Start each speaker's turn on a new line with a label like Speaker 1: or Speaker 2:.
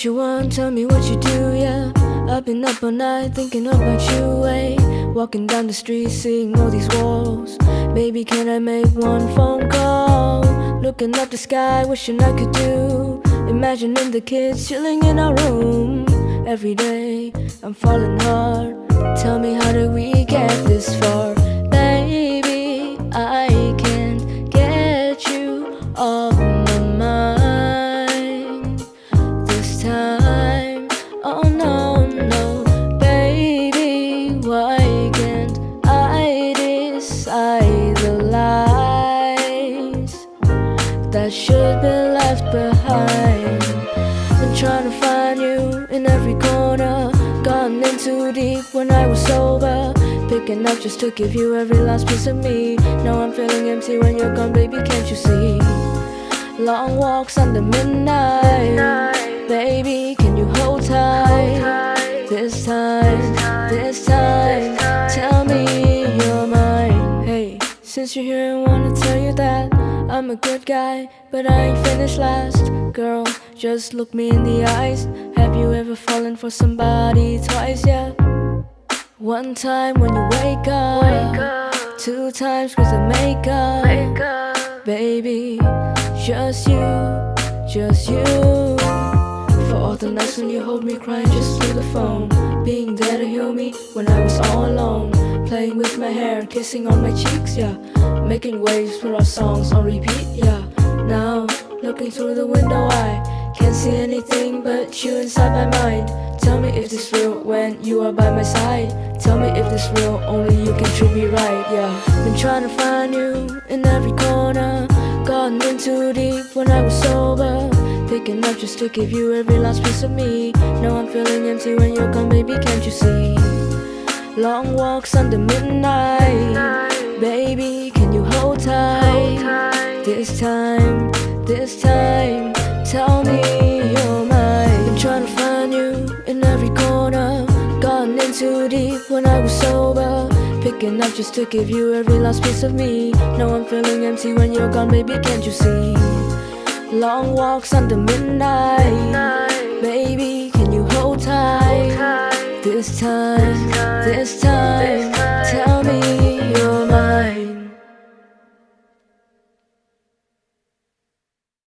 Speaker 1: what you want, tell me what you do, yeah. I've been up all night thinking about you, eh? Walking down the street, seeing all these walls. Baby, can I make one phone call? Looking up the sky, wishing I could do. Imagining the kids chilling in our room. Every day, I'm falling hard. Tell me, how did we get this far? Why can't I decide the lies that should be left behind? Been trying to find you in every corner, gone in too deep when I was sober. Picking up just to give you every last piece of me. Now I'm feeling empty when you're gone, baby, can't you see? Long walks under midnight. Baby, can you hold tight? This time, this time, since you're here, I wanna tell you that I'm a good guy, but I ain't finished last. Girl, just look me in the eyes. Have you ever fallen for somebody twice? Yeah. One time when you wake up, wake up. two times cause of makeup. Baby, just you, just you. For all the nights when you hold me crying just through the phone. Being there to heal me when I was all alone. Playing with my hair, kissing on my cheeks, yeah. Making waves for our songs on repeat, yeah. Now, looking through the window, I can't see anything but you inside my mind. Tell me if this real when you are by my side. Tell me if this real, only you can treat me right, yeah. Been trying to find you in every corner. Gotten in too deep when I was sober. Picking up just to give you every last piece of me. Now I'm feeling empty when you're gone, baby, can't you see? Long walks under midnight. This time, this time, tell me you're mine. Been trying to find you in every corner. Gone in too deep when I was sober. Picking up just to give you every last piece of me. Now I'm feeling empty when you're gone, baby, can't you see? Long walks under midnight. Baby, can you hold tight? This time, this time,